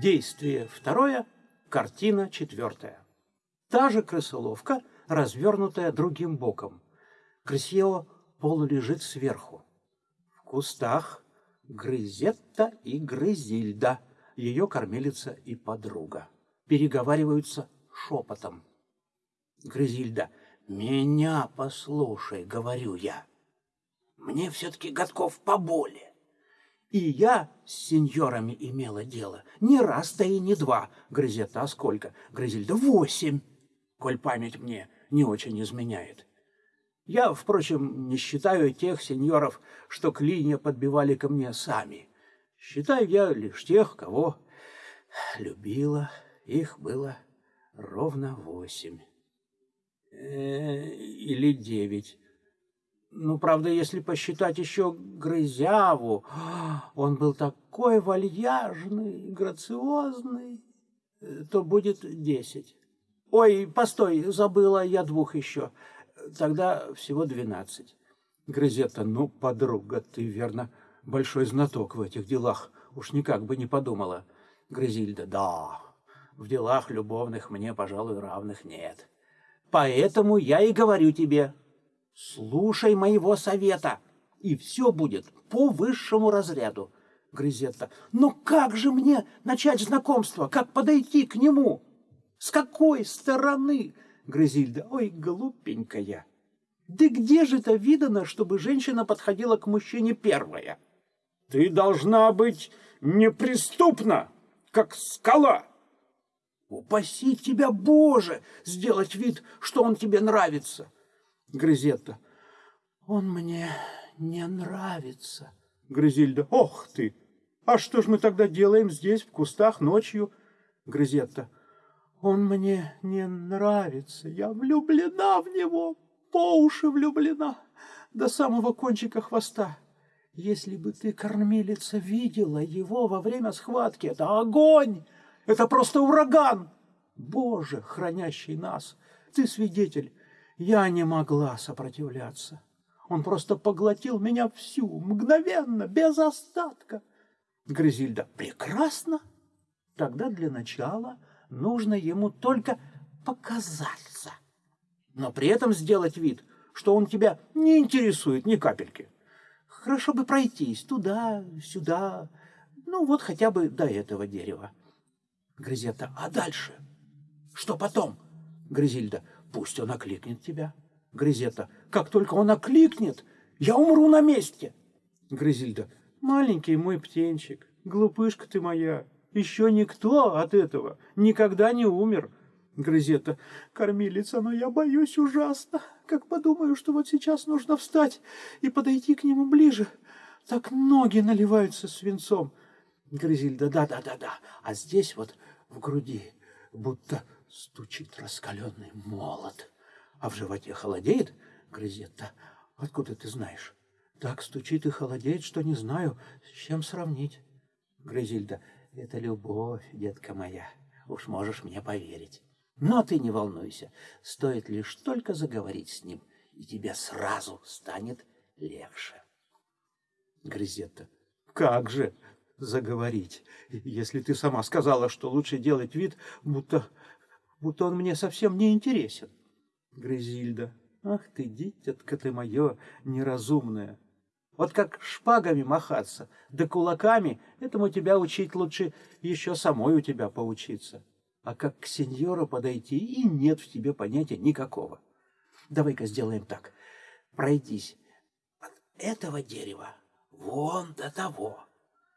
Действие второе, картина четвертая. Та же крысоловка, развернутая другим боком. Крысьео полулежит сверху. В кустах Грызетта и Грызильда, ее кормилица и подруга. Переговариваются шепотом. Грызильда, меня послушай, говорю я. Мне все-таки годков поболее. И я с сеньорами имела дело. Не раз, да и не два. Грызета, сколько? Грызильда, восемь. Коль память мне не очень изменяет. Я, впрочем, не считаю тех сеньоров, что клинья подбивали ко мне сами. Считаю я лишь тех, кого любила. Их было ровно восемь. Э, или девять. Ну, правда, если посчитать еще Грызяву, он был такой вальяжный, грациозный, э, то будет десять. Ой, постой, забыла я двух еще. Тогда всего двенадцать. Грызета, ну, подруга, ты, верно, большой знаток в этих делах. Уж никак бы не подумала. Грызильда, да, в делах любовных мне, пожалуй, равных нет. Поэтому я и говорю тебе, слушай моего совета, и все будет по высшему разряду. Грызетта, но как же мне начать знакомство, как подойти к нему? С какой стороны? Грызильда, ой, глупенькая. Да где же это видано, чтобы женщина подходила к мужчине первая? Ты должна быть неприступна, как скала. Упаси тебя, Боже, сделать вид, что он тебе нравится. Грызетта. Он мне не нравится. Грызильда. Ох ты! А что ж мы тогда делаем здесь, в кустах, ночью? Грызетта. Он мне не нравится. Я влюблена в него, по уши влюблена, до самого кончика хвоста. Если бы ты, кормилица, видела его во время схватки, это огонь! Это просто ураган! Боже, хранящий нас, ты свидетель, я не могла сопротивляться. Он просто поглотил меня всю, мгновенно, без остатка. Грызильда, прекрасно. Тогда для начала нужно ему только показаться. Но при этом сделать вид, что он тебя не интересует ни капельки. Хорошо бы пройтись туда, сюда, ну вот хотя бы до этого дерева. Грызета, а дальше? Что потом? Грызильда, пусть он окликнет тебя. Грызета, как только он окликнет, я умру на месте. Грызильда, маленький мой птенчик, глупышка ты моя, еще никто от этого никогда не умер. Грызета, кормилица, но я боюсь ужасно. Как подумаю, что вот сейчас нужно встать и подойти к нему ближе, так ноги наливаются свинцом. Грызильда, да-да-да-да, а здесь вот в груди будто стучит раскаленный молот. А в животе холодеет, Грызетта, откуда ты знаешь? Так стучит и холодеет, что не знаю, с чем сравнить. Грызильда, это любовь, детка моя, уж можешь мне поверить. Но ты не волнуйся, стоит лишь только заговорить с ним, и тебе сразу станет легче. Грызетта, как же, заговорить, если ты сама сказала, что лучше делать вид, будто, будто он мне совсем не интересен. Грызильда, ах ты, дитятка ты мое неразумное. Вот как шпагами махаться, да кулаками, этому тебя учить лучше еще самой у тебя поучиться. А как к сеньору подойти, и нет в тебе понятия никакого. Давай-ка сделаем так. Пройдись от этого дерева вон до того.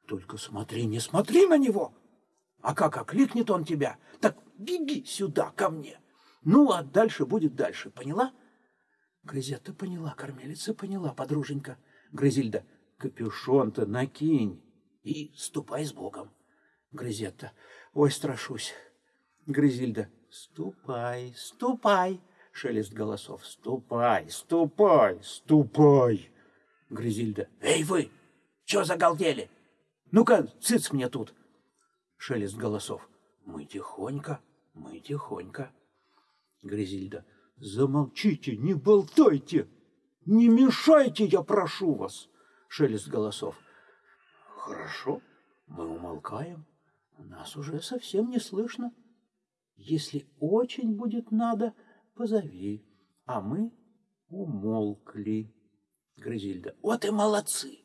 Только смотри, не смотри на него. А как окликнет он тебя, так беги сюда, ко мне. Ну, а дальше будет дальше, поняла? Грызета поняла, кормилица поняла, подруженька. Грызильда, капюшон-то накинь и ступай с Богом. Грызетта, ой, страшусь. Грызильда, ступай, ступай. Шелест голосов, ступай, ступай, ступай. Грызильда, эй вы, чё загалдели? Ну-ка, цыц мне тут. Шелест голосов. Мы тихонько, мы тихонько. Гризильда. Замолчите, не болтайте. Не мешайте, я прошу вас. Шелест голосов. Хорошо, мы умолкаем. Нас уже совсем не слышно. Если очень будет надо, позови. А мы умолкли. Грызильда. Вот и молодцы.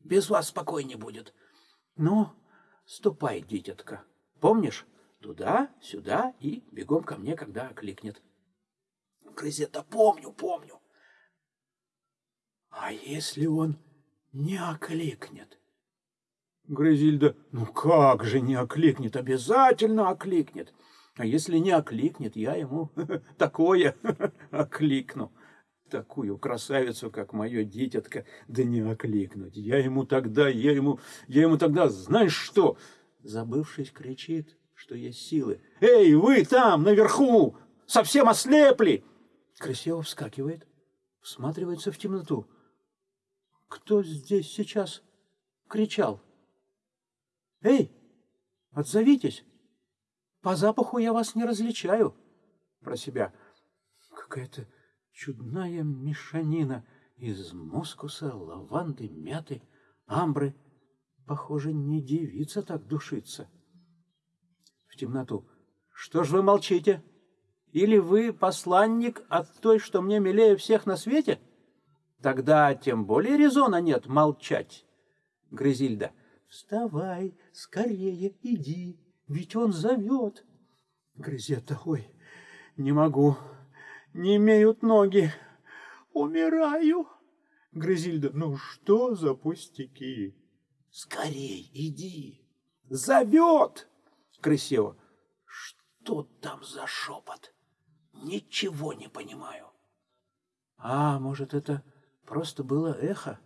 Без вас спокойнее будет. Ну, ступай, дитятка. Помнишь? Туда, сюда и бегом ко мне, когда окликнет. Грызета, помню, помню. А если он не окликнет? Грызильда, ну как же не окликнет? Обязательно окликнет. А если не окликнет, я ему такое окликну. Такую красавицу, как мое дитятка, да не окликнуть. Я ему тогда, я ему, я ему тогда, знаешь что? Забывшись, кричит, что есть силы. Эй, вы там, наверху, совсем ослепли! Красиво вскакивает, всматривается в темноту. Кто здесь сейчас кричал? Эй, отзовитесь! По запаху я вас не различаю. Про себя. Какая-то чудная мешанина из мускуса, лаванды, мяты, амбры. Похоже, не девица так душится. Темноту. Что ж вы молчите? Или вы посланник от той, что мне милее всех на свете? Тогда тем более резона нет молчать. Грызильда. Вставай, скорее иди ведь он зовет. Грызета, ой, не могу, не имеют ноги, умираю. Грызильда, ну что за пустяки? Скорей, иди, зовет. Крысева, что там за шепот? Ничего не понимаю. А, может, это просто было эхо?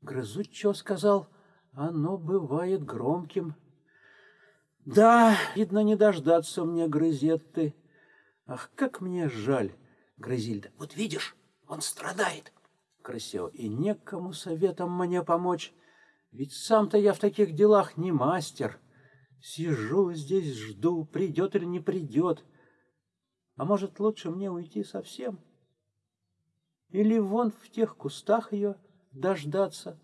Грызучо сказал, оно бывает громким. Да, видно, не дождаться мне Грызетты. Ах, как мне жаль, Грызильда. Вот видишь, он страдает. Красиво. И некому советом мне помочь. Ведь сам-то я в таких делах не мастер. Сижу здесь, жду, придет или не придет. А может, лучше мне уйти совсем? Или вон в тех кустах ее дождаться?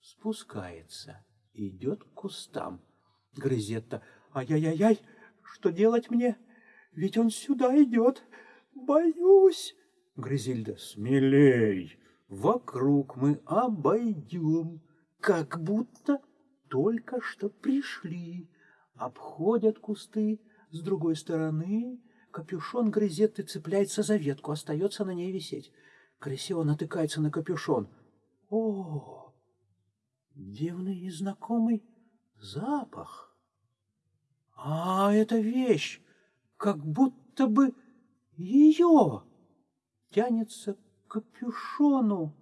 Спускается, идет к кустам. Грызетта. Ай-яй-яй, что делать мне? Ведь он сюда идет. Боюсь. Грызильда, смелей. Вокруг мы обойдем, как будто только что пришли. Обходят кусты с другой стороны. Капюшон Грызетты цепляется за ветку, остается на ней висеть. Красиво натыкается на капюшон. О, дивный и знакомый запах. А эта вещь, как будто бы ее тянется к капюшону.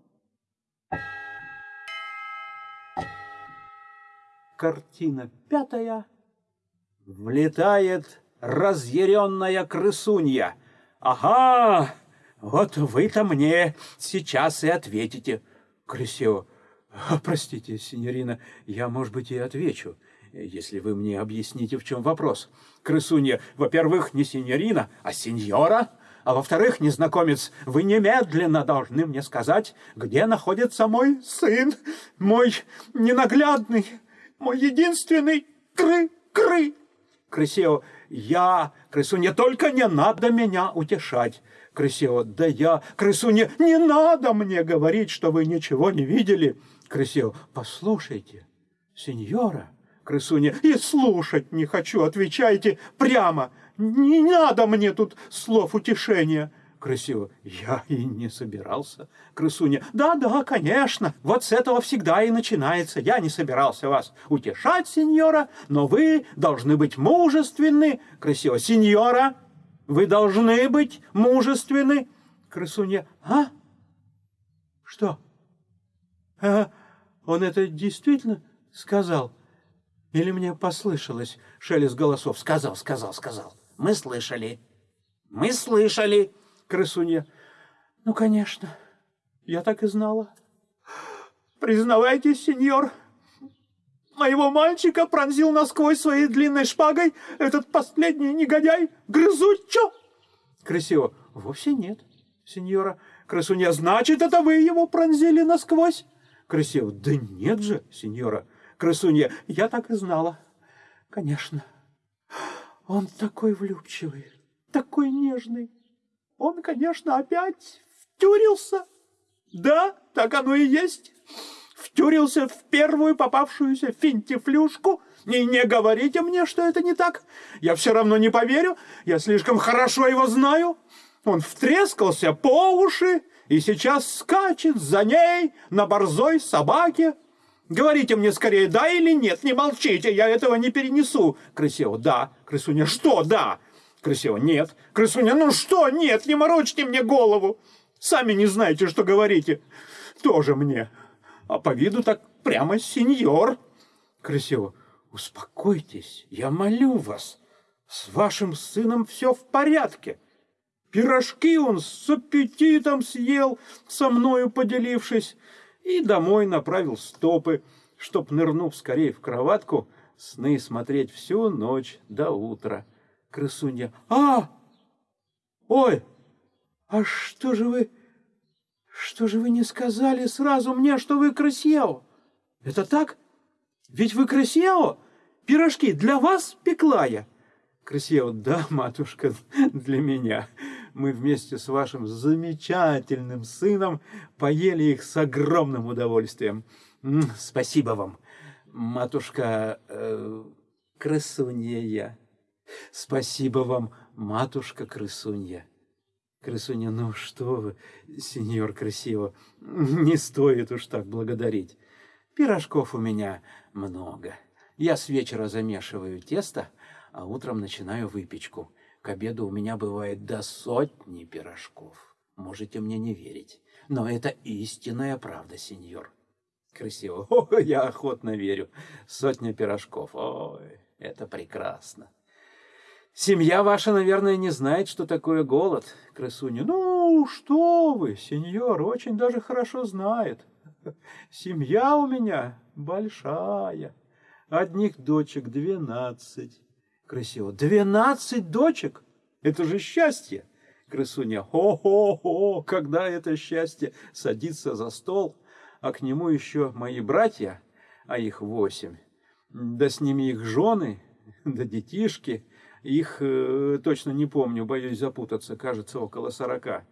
Картина пятая. Влетает разъяренная крысунья. Ага, вот вы-то мне сейчас и ответите. Крысева. Простите, синьорина, я, может быть, и отвечу если вы мне объясните, в чем вопрос. Крысунья, во-первых, не сеньорина, а сеньора. А во-вторых, незнакомец, вы немедленно должны мне сказать, где находится мой сын, мой ненаглядный, мой единственный кры-кры. Крысео, я, крысунья, только не надо меня утешать. Крысео, да я, крысунья, не надо мне говорить, что вы ничего не видели. Крысео, послушайте, сеньора, Крысуня. И слушать не хочу, отвечайте прямо. Не надо мне тут слов утешения. Красиво. Я и не собирался. Крысуня. Да-да, конечно. Вот с этого всегда и начинается. Я не собирался вас утешать, сеньора, но вы должны быть мужественны. Красиво. Сеньора, вы должны быть мужественны. Крысуня. А? Что? А, он это действительно сказал? Или мне послышалось шелест голосов? Сказал, сказал, сказал. Мы слышали. Мы слышали. Крысунья. Ну, конечно. Я так и знала. Признавайтесь, сеньор, моего мальчика пронзил насквозь своей длинной шпагой этот последний негодяй Грызучо. Красиво. Вовсе нет, сеньора. Красунья, значит, это вы его пронзили насквозь? Красиво. Да нет же, сеньора. Крысунья, я так и знала. Конечно, Он такой влюбчивый, такой нежный. Он, конечно, опять втюрился. Да, так оно и есть. Втюрился в первую попавшуюся финтифлюшку. И не говорите мне, что это не так. Я все равно не поверю. Я слишком хорошо его знаю. Он втрескался по уши и сейчас скачет за ней на борзой собаке. Говорите мне скорее, да или нет, не молчите, я этого не перенесу. Крысева, да. Крысуня, что да? Крысева, нет. Крысуня, ну что нет, не морочьте мне голову. Сами не знаете, что говорите. Тоже мне. А по виду так прямо сеньор. Крысева, успокойтесь, я молю вас. С вашим сыном все в порядке. Пирожки он с аппетитом съел, со мною поделившись, и домой направил стопы, чтоб, нырнув скорее в кроватку, сны смотреть всю ночь до утра. Крысунья. А! Ой! А что же вы... Что же вы не сказали сразу мне, что вы крысьео? Это так? Ведь вы крысьео? Пирожки для вас пекла я. Крысьео. Да, матушка, для меня мы вместе с вашим замечательным сыном поели их с огромным удовольствием. Спасибо вам, матушка э, крысунья. Спасибо вам, матушка крысунья. Крысунья, ну что вы, сеньор красиво, не стоит уж так благодарить. Пирожков у меня много. Я с вечера замешиваю тесто, а утром начинаю выпечку. К обеду у меня бывает до сотни пирожков. Можете мне не верить, но это истинная правда, сеньор. Красиво. О, я охотно верю. Сотня пирожков. Ой, это прекрасно. Семья ваша, наверное, не знает, что такое голод, крысуня. Ну, что вы, сеньор, очень даже хорошо знает. Семья у меня большая. Одних дочек двенадцать. Красиво. Двенадцать дочек? Это же счастье! Крысуня. Хо-хо-хо! Когда это счастье садится за стол, а к нему еще мои братья, а их восемь, да с ними их жены, да детишки, их э, точно не помню, боюсь запутаться, кажется, около сорока.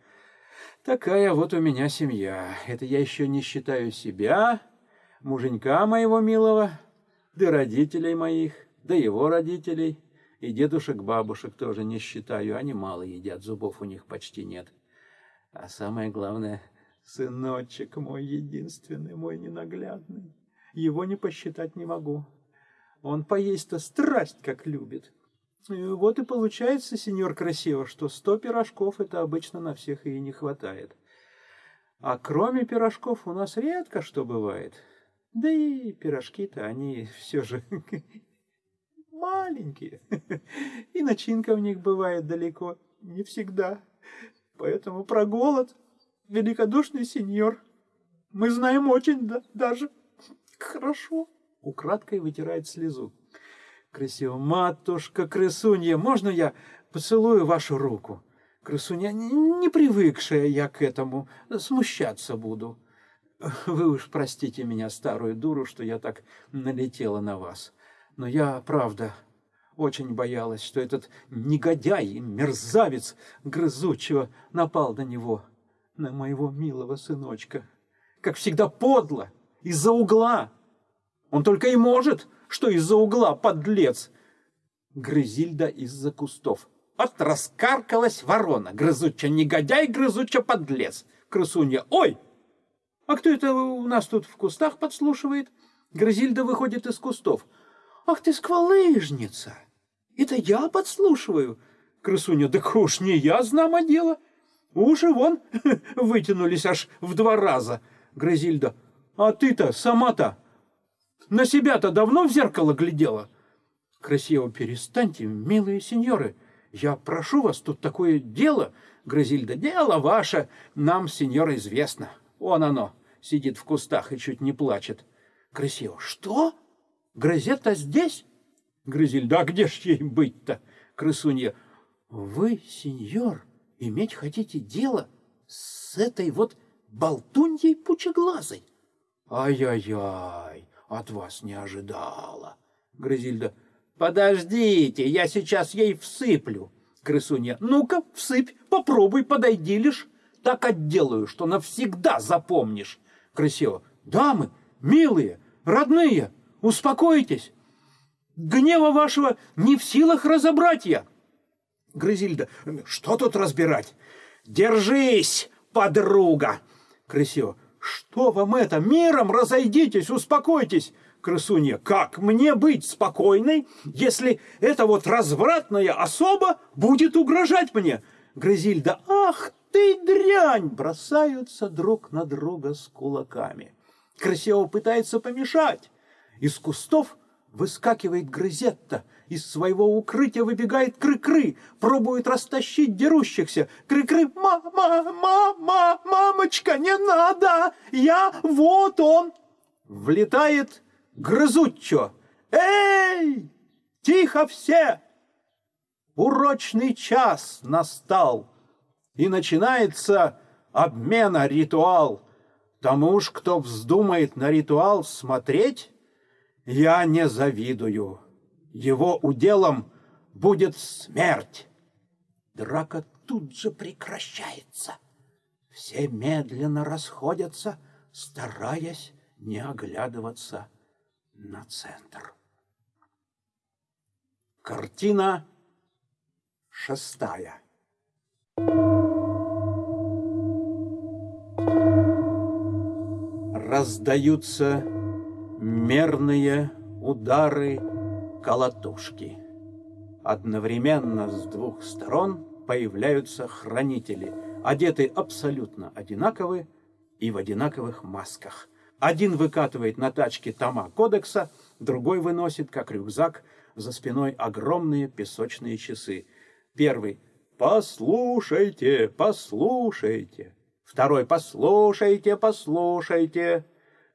Такая вот у меня семья. Это я еще не считаю себя, муженька моего милого, да родителей моих, да его родителей, и дедушек, бабушек тоже не считаю, они мало едят, зубов у них почти нет. А самое главное, сыночек мой единственный, мой ненаглядный. Его не посчитать не могу. Он поесть-то страсть как любит. И вот и получается, сеньор Красиво, что сто пирожков это обычно на всех и не хватает. А кроме пирожков у нас редко что бывает. Да и пирожки-то они все же маленькие, и начинка в них бывает далеко не всегда. Поэтому про голод, великодушный сеньор, мы знаем очень да, даже хорошо. Украдкой вытирает слезу. Красиво. Матушка крысунья, можно я поцелую вашу руку? Крысунья, не привыкшая я к этому, смущаться буду. Вы уж простите меня, старую дуру, что я так налетела на вас. Но я, правда, очень боялась, что этот негодяй, мерзавец грызучего напал на него, на моего милого сыночка. Как всегда подло, из-за угла. Он только и может, что из-за угла, подлец. Грызильда из-за кустов. От раскаркалась ворона, грызуча негодяй, грызуча подлец. Крысунья, ой! А кто это у нас тут в кустах подслушивает? Грызильда выходит из кустов. Ах ты сквалыжница! Это я подслушиваю? Крысуня, да уж не я, знамо дело. Уши вон вытянулись аж в два раза. Грызильда, а ты-то сама-то на себя-то давно в зеркало глядела? Красиво перестаньте, милые сеньоры. Я прошу вас, тут такое дело. Грызильда, дело ваше, нам, сеньор, известно. Вон оно, сидит в кустах и чуть не плачет. Красиво, что? Грозета здесь? Грызель, да где ж ей быть-то? Крысунья, вы, сеньор, иметь хотите дело с этой вот болтуньей пучеглазой? Ай-яй-яй, от вас не ожидала. Грызильда, Подождите, я сейчас ей всыплю. Крысунья. Ну-ка, всыпь, попробуй, подойди лишь. Так отделаю, что навсегда запомнишь. Крысева. Дамы, милые, родные, успокойтесь. Гнева вашего не в силах разобрать я. Грызильда. Что тут разбирать? Держись, подруга. Крысева. Что вам это? Миром разойдитесь, успокойтесь. Крысунья, как мне быть спокойной, если эта вот развратная особа будет угрожать мне? Грызильда, ах ты дрянь! Бросаются друг на друга с кулаками. Красиво пытается помешать. Из кустов выскакивает Грызетта. Из своего укрытия выбегает Кры-Кры, пробует растащить дерущихся. Кры-Кры, мама, мама, мамочка, не надо, я, вот он. Влетает Грызуччо. Эй, тихо все! Урочный час настал, и начинается обмена ритуал. Тому уж, кто вздумает на ритуал смотреть, я не завидую. Его уделом будет смерть. Драка тут же прекращается. Все медленно расходятся, стараясь не оглядываться на центр. Картина шестая. Раздаются мерные удары колотушки. Одновременно с двух сторон появляются хранители, одеты абсолютно одинаковы и в одинаковых масках – один выкатывает на тачке тома кодекса, другой выносит, как рюкзак, за спиной огромные песочные часы. Первый «Послушайте, послушайте». Второй «Послушайте, послушайте».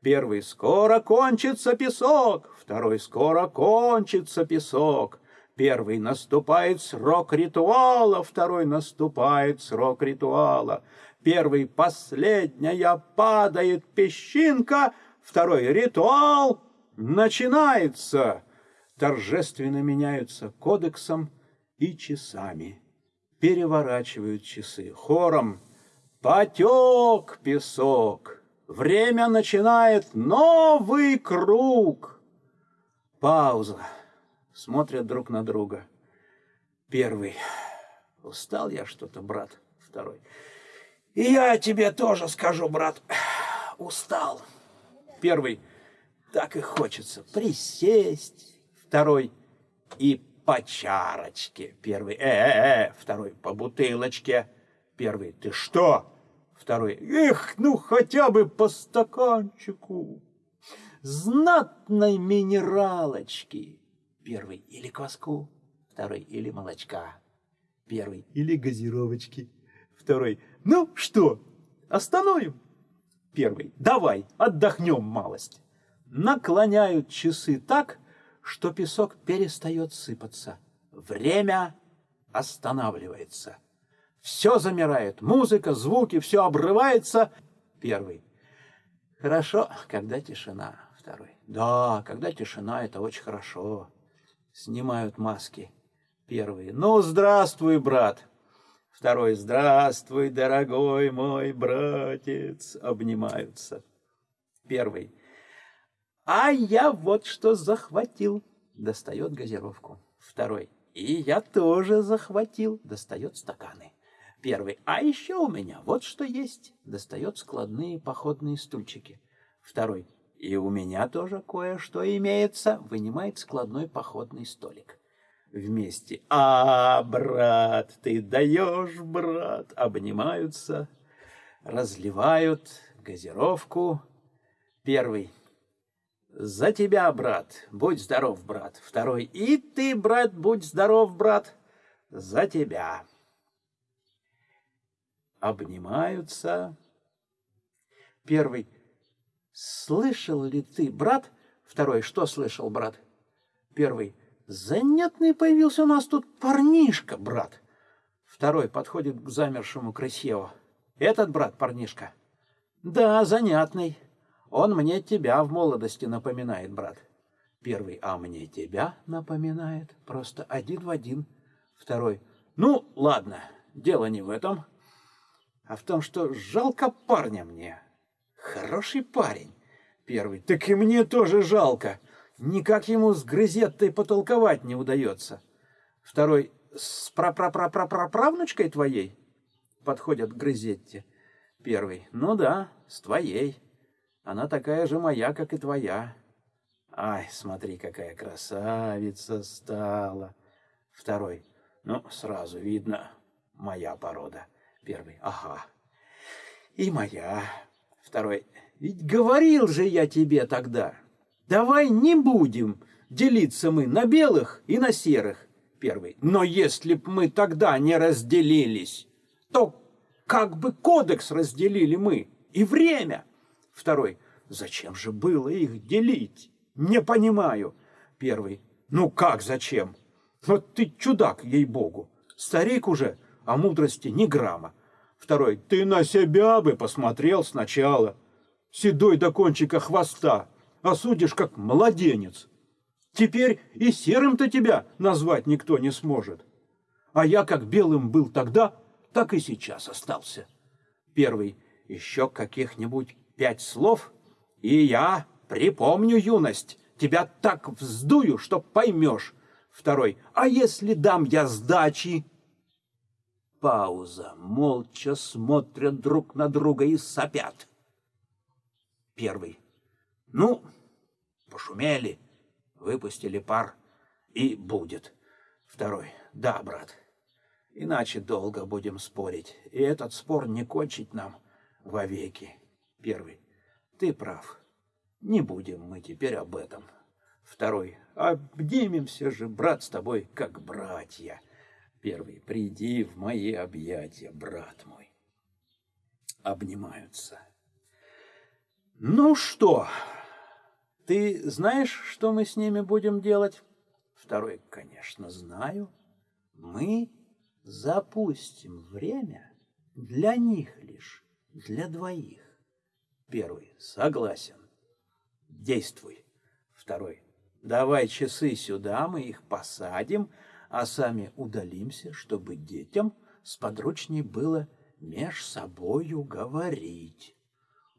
Первый «Скоро кончится песок». Второй «Скоро кончится песок». Первый наступает срок ритуала, второй наступает срок ритуала. Первый последняя падает песчинка, второй ритуал начинается. Торжественно меняются кодексом и часами. Переворачивают часы хором. Потек песок. Время начинает новый круг. Пауза. Смотрят друг на друга. Первый. Устал я что-то, брат. Второй. И я тебе тоже скажу, брат, устал. Первый, так и хочется присесть. Второй, и по чарочке. Первый, э-э-э. Второй, по бутылочке. Первый, ты что? Второй, эх, ну хотя бы по стаканчику. Знатной минералочки. Первый, или кваску. Второй, или молочка. Первый, или газировочки. Второй, ну что, остановим? Первый, давай, отдохнем малость. Наклоняют часы так, что песок перестает сыпаться. Время останавливается. Все замирает, музыка, звуки, все обрывается. Первый. Хорошо, когда тишина. Второй. Да, когда тишина, это очень хорошо. Снимают маски. Первый. Ну, здравствуй, брат. Второй «Здравствуй, дорогой мой братец!» Обнимаются. Первый «А я вот что захватил!» Достает газировку. Второй «И я тоже захватил!» Достает стаканы. Первый «А еще у меня вот что есть!» Достает складные походные стульчики. Второй «И у меня тоже кое-что имеется!» Вынимает складной походный столик вместе. А, брат, ты даешь, брат, обнимаются, разливают газировку. Первый. За тебя, брат, будь здоров, брат. Второй. И ты, брат, будь здоров, брат, за тебя. Обнимаются. Первый. Слышал ли ты, брат? Второй. Что слышал, брат? Первый. Занятный появился у нас тут парнишка, брат. Второй подходит к замершему Крысеву. Этот брат парнишка? Да, занятный. Он мне тебя в молодости напоминает, брат. Первый, а мне тебя напоминает, просто один в один. Второй, ну, ладно, дело не в этом, а в том, что жалко парня мне. Хороший парень. Первый, так и мне тоже жалко. Никак ему с грызеттой потолковать не удается. Второй, с прапрапрапраправнучкой твоей? Подходят к Грызетте. Первый, ну да, с твоей. Она такая же моя, как и твоя. Ай, смотри, какая красавица стала. Второй, ну, сразу видно, моя порода. Первый, ага. И моя. Второй, ведь говорил же я тебе тогда. Давай не будем делиться мы на белых и на серых. Первый, но если б мы тогда не разделились, то как бы кодекс разделили мы и время. Второй, зачем же было их делить? Не понимаю. Первый, ну как зачем? Вот ты чудак, ей-богу. Старик уже, а мудрости ни грамма. Второй, ты на себя бы посмотрел сначала. Седой до кончика хвоста, а судишь как младенец. Теперь и серым-то тебя назвать никто не сможет. А я как белым был тогда, так и сейчас остался. Первый, еще каких-нибудь пять слов, и я припомню юность, тебя так вздую, что поймешь. Второй, а если дам я сдачи? Пауза, молча смотрят друг на друга и сопят. Первый, ну, пошумели, выпустили пар, и будет. Второй, да, брат, Иначе долго будем спорить, и этот спор не кончить нам вовеки. Первый. Ты прав. Не будем мы теперь об этом. Второй. Обнимемся же, брат, с тобой, как братья. Первый. Приди в мои объятия, брат мой. Обнимаются. Ну что, ты знаешь, что мы с ними будем делать? Второй. Конечно, знаю. Мы запустим время для них лишь, для двоих. Первый. Согласен. Действуй. Второй. Давай часы сюда, мы их посадим, а сами удалимся, чтобы детям сподручней было меж собою говорить.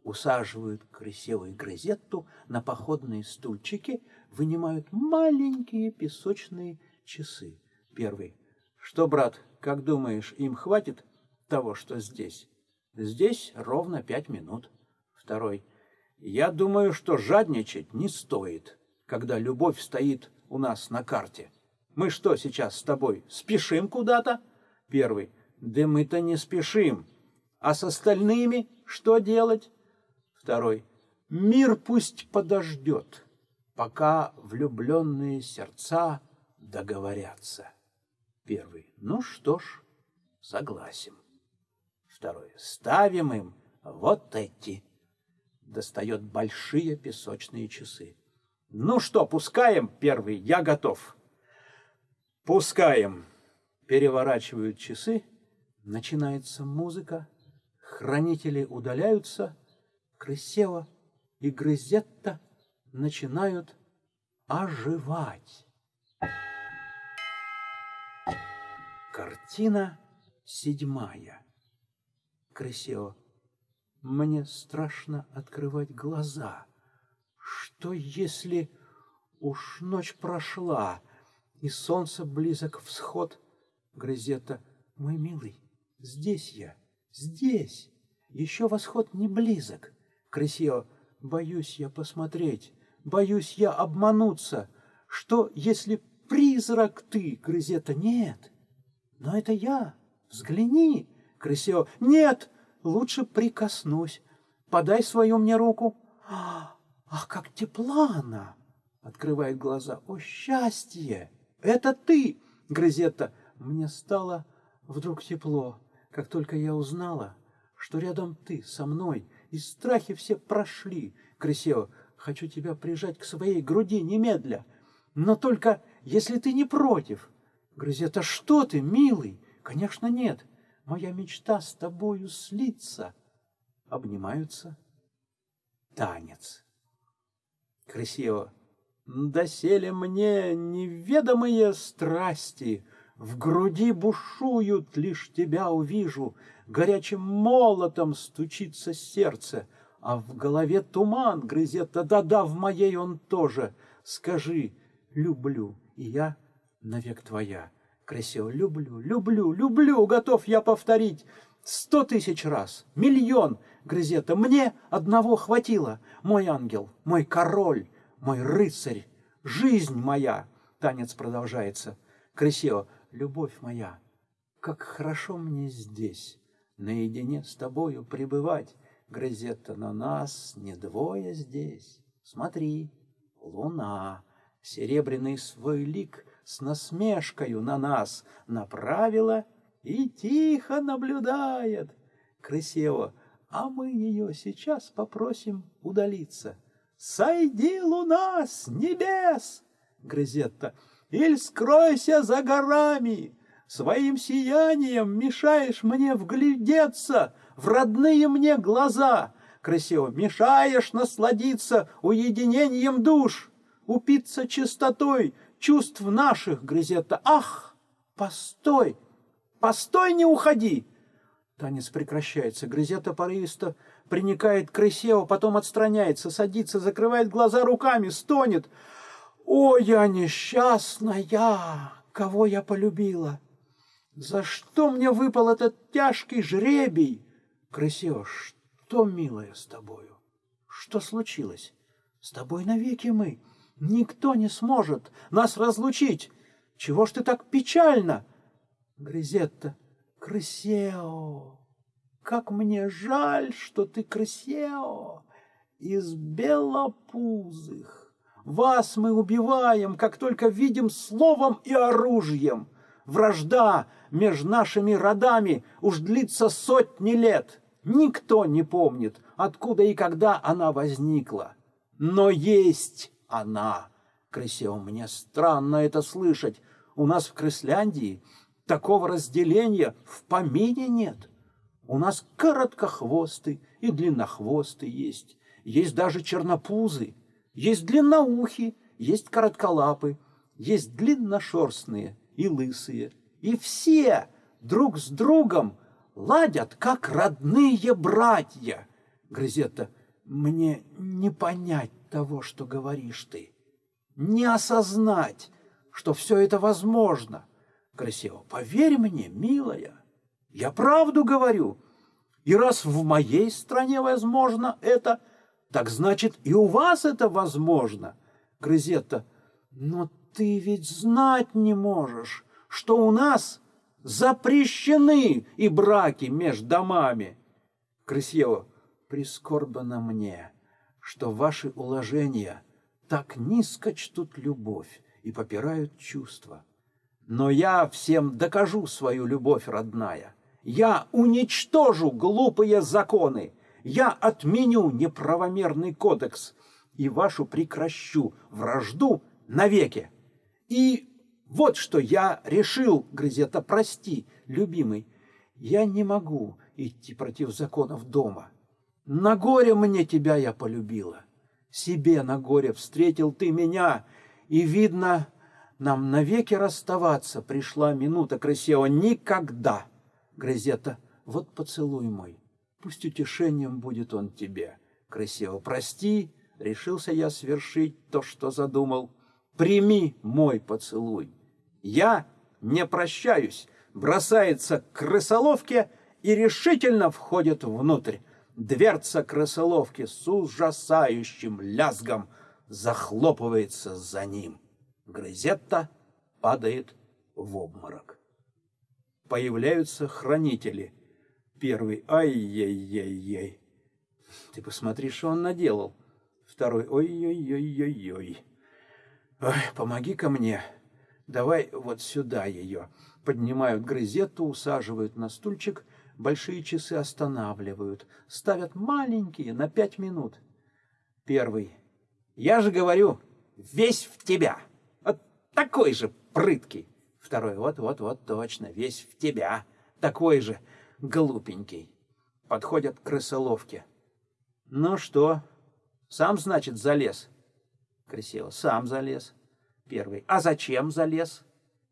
Усаживают красивую грозетту на походные стульчики, вынимают маленькие песочные часы. Первый. Что, брат, как думаешь, им хватит того, что здесь? Здесь ровно пять минут. Второй. Я думаю, что жадничать не стоит, когда любовь стоит у нас на карте. Мы что сейчас с тобой, спешим куда-то? Первый. Да мы-то не спешим. А с остальными что делать? Второй. Мир пусть подождет, пока влюбленные сердца договорятся. Первый. Ну что ж, согласен. Второй. Ставим им вот эти. Достает большие песочные часы. Ну что, пускаем? Первый. Я готов. Пускаем. Переворачивают часы. Начинается музыка. Хранители удаляются. Крысева и Грызетта начинают оживать. Картина седьмая. Красиво. Мне страшно открывать глаза. Что если уж ночь прошла, и солнце близок всход? Грызета, мой милый, здесь я, здесь. Еще восход не близок. Красиво, боюсь я посмотреть, боюсь я обмануться. Что, если призрак ты, Грызета, нет? Но это я. Взгляни, Крысева. Нет, лучше прикоснусь. Подай свою мне руку. Ах, как тепла она! Открывает глаза. О, счастье! Это ты, Грызетта. Мне стало вдруг тепло, как только я узнала, что рядом ты со мной, и страхи все прошли. Крысева, хочу тебя прижать к своей груди немедля, но только если ты не против. Грызет, а что ты, милый? Конечно, нет. Моя мечта с тобою слиться. Обнимаются. Танец. Красиво. Доселе мне неведомые страсти. В груди бушуют, лишь тебя увижу, Горячим молотом стучится сердце, А в голове туман грызет, да-да, в моей он тоже. Скажи, люблю, и я навек твоя. Красиво, люблю, люблю, люблю, готов я повторить. Сто тысяч раз, миллион, Грызета, мне одного хватило, мой ангел, мой король, мой рыцарь, жизнь моя. Танец продолжается. Красиво, любовь моя, как хорошо мне здесь, наедине с тобою пребывать. Грызетта, на нас не двое здесь. Смотри, луна, серебряный свой лик с насмешкою на нас направила и тихо наблюдает. Красиво, а мы ее сейчас попросим удалиться. «Сойди, луна, с небес!» Грызетта. «Иль скройся за горами! Своим сиянием мешаешь мне вглядеться в родные мне глаза!» Красиво. «Мешаешь насладиться уединением душ, упиться чистотой чувств наших, Грызетта! Ах, постой! Постой, не уходи!» Танец прекращается. Грызета порывисто приникает к Крысео, потом отстраняется, садится, закрывает глаза руками, стонет. «О, я несчастная! Кого я полюбила? За что мне выпал этот тяжкий жребий? Крысео, что, милая, с тобою? Что случилось? С тобой навеки мы. Никто не сможет нас разлучить. Чего ж ты так печально?» Грызетта, Крысео, как мне жаль, что ты Крысео из белопузых. Вас мы убиваем, как только видим словом и оружием. Вражда между нашими родами уж длится сотни лет. Никто не помнит, откуда и когда она возникла. Но есть она. Крысео, мне странно это слышать. У нас в Крысляндии Такого разделения в помине нет. У нас короткохвосты и длиннохвосты есть. Есть даже чернопузы, есть длинноухи, есть коротколапы, есть длинношерстные и лысые. И все друг с другом ладят, как родные братья. Грызета, мне не понять того, что говоришь ты, не осознать, что все это возможно — Красиво. Поверь мне, милая, я правду говорю. И раз в моей стране возможно это, так значит и у вас это возможно. Грызетта, но ты ведь знать не можешь, что у нас запрещены и браки между домами. Крысева, прискорбно мне, что ваши уложения так низко чтут любовь и попирают чувства. Но я всем докажу свою любовь родная. Я уничтожу глупые законы. Я отменю неправомерный кодекс и вашу прекращу вражду навеки. И вот что я решил, Грызета, прости, любимый, я не могу идти против законов дома. На горе мне тебя я полюбила. Себе на горе встретил ты меня, и, видно, нам навеки расставаться пришла минута красиво. Никогда! Грызета, вот поцелуй мой. Пусть утешением будет он тебе. Красиво, прости, решился я свершить то, что задумал. Прими мой поцелуй. Я не прощаюсь. Бросается к крысоловке и решительно входит внутрь. Дверца крысоловки с ужасающим лязгом захлопывается за ним. Грызетта падает в обморок. Появляются хранители. Первый «Ай-яй-яй-яй». Ты посмотри, что он наделал. Второй «Ой-ой-ой-ой-ой». Ой, помоги-ка мне. Давай вот сюда ее. Поднимают грызетту, усаживают на стульчик, большие часы останавливают, ставят маленькие на пять минут. Первый. Я же говорю, весь в тебя такой же прыткий. Второй, вот-вот-вот, точно, весь в тебя, такой же глупенький. Подходят к крысоловке. Ну что, сам, значит, залез? Красиво. Сам залез. Первый. А зачем залез?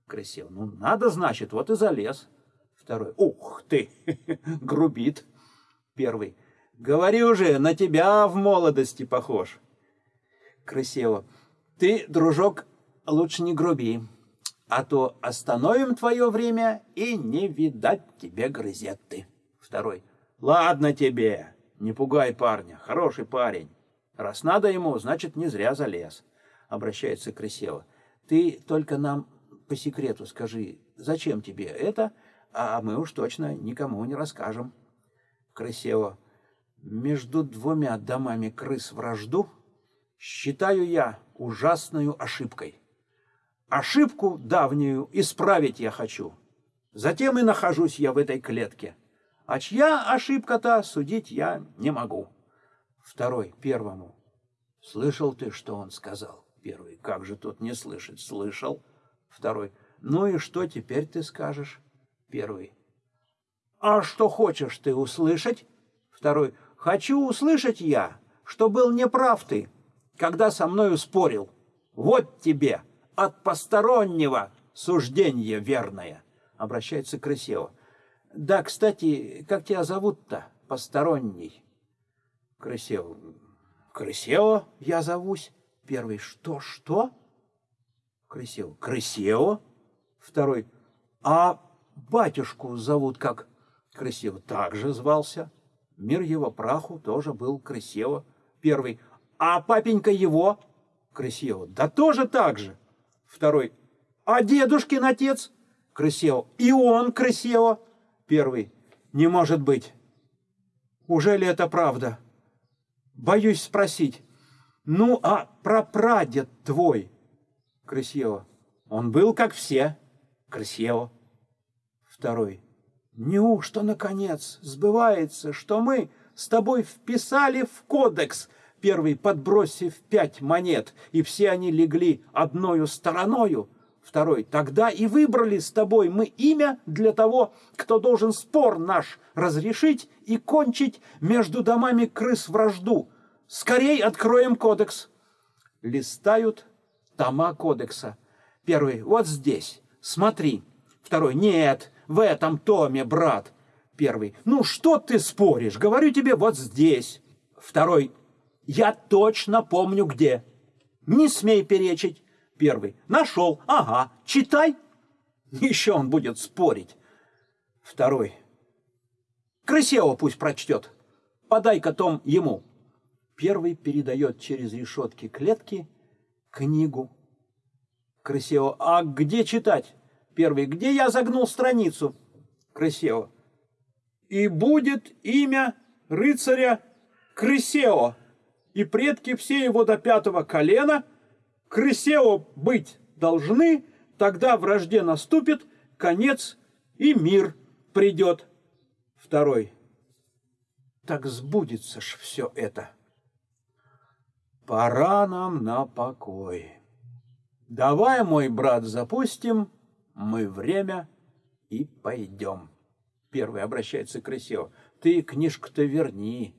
Красиво. Ну, надо, значит, вот и залез. Второй. Ух ты, грубит. Первый. Говори уже, на тебя в молодости похож. Красиво. Ты, дружок, лучше не груби, а то остановим твое время и не видать тебе грызеты. Второй. Ладно тебе, не пугай парня, хороший парень. Раз надо ему, значит, не зря залез. Обращается Красиво. Ты только нам по секрету скажи, зачем тебе это, а мы уж точно никому не расскажем. Красиво. Между двумя домами крыс вражду считаю я ужасную ошибкой. Ошибку давнюю исправить я хочу. Затем и нахожусь я в этой клетке. А чья ошибка-то судить я не могу. Второй, первому. Слышал ты, что он сказал? Первый. Как же тут не слышать? Слышал. Второй. Ну и что теперь ты скажешь? Первый. А что хочешь ты услышать? Второй. Хочу услышать я, что был неправ ты, когда со мною спорил. Вот тебе от постороннего суждение верное. Обращается к Крысева. Да, кстати, как тебя зовут-то, посторонний? Крысева. Крысева я зовусь. Первый. Что, что? Крысева. Крысева. Второй. А батюшку зовут как? Крысева. Также звался. Мир его праху тоже был Крысева. Первый. А папенька его? Крысева. Да тоже так же. Второй. А дедушкин отец? Крысева. И он Крысева. Первый. Не может быть. Уже ли это правда? Боюсь спросить. Ну, а прапрадед твой? Крысева. Он был как все. Крысева. Второй. Неужто, наконец, сбывается, что мы с тобой вписали в кодекс, первый подбросив пять монет, и все они легли одною стороною, второй, тогда и выбрали с тобой мы имя для того, кто должен спор наш разрешить и кончить между домами крыс вражду. Скорей откроем кодекс. Листают тома кодекса. Первый, вот здесь, смотри. Второй, нет, в этом томе, брат. Первый, ну что ты споришь? Говорю тебе, вот здесь. Второй, я точно помню где. Не смей перечить. Первый, нашел, ага, читай. Еще он будет спорить. Второй, Крысева пусть прочтет. Подай-ка том ему. Первый передает через решетки клетки книгу. Крысева, а где читать? Первый, где я загнул страницу? Крысева. И будет имя рыцаря Крысео, и предки все его до пятого колена Крысео быть должны, тогда вражде наступит конец, и мир придет. Второй. Так сбудется ж все это. Пора нам на покой. Давай, мой брат, запустим мы время и пойдем. Первый обращается к Крысео. Ты книжку-то верни.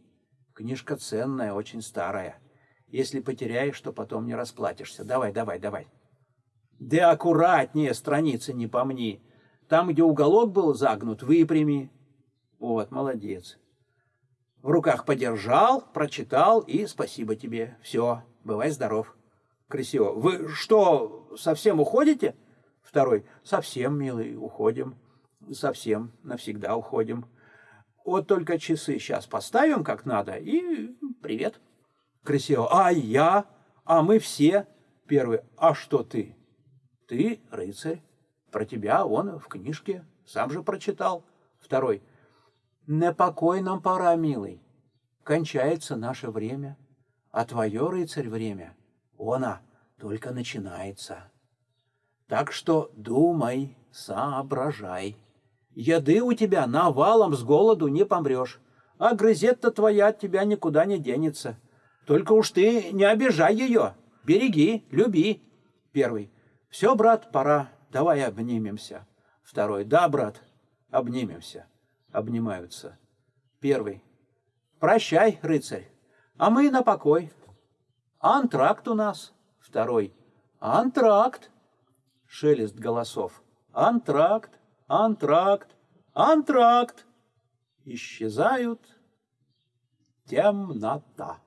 Книжка ценная, очень старая. Если потеряешь, то потом не расплатишься. Давай, давай, давай. Да аккуратнее, страницы не помни. Там, где уголок был загнут, выпрями. Вот, молодец. В руках подержал, прочитал и спасибо тебе. Все, бывай здоров. Красиво. Вы что, совсем уходите? Второй. Совсем, милый, уходим. Совсем, навсегда уходим. Вот только часы сейчас поставим как надо и привет. Красиво. А я? А мы все? Первый. А что ты? Ты рыцарь. Про тебя он в книжке. Сам же прочитал. Второй. На покой нам пора, милый. Кончается наше время. А твое, рыцарь, время, она только начинается. Так что думай, соображай. Еды у тебя навалом с голоду не помрешь, а грызет-то твоя от тебя никуда не денется. Только уж ты не обижай ее, береги, люби. Первый. Все, брат, пора, давай обнимемся. Второй. Да, брат, обнимемся. Обнимаются. Первый. Прощай, рыцарь, а мы на покой. Антракт у нас. Второй. Антракт. Шелест голосов. Антракт, антракт, антракт. Исчезают темнота.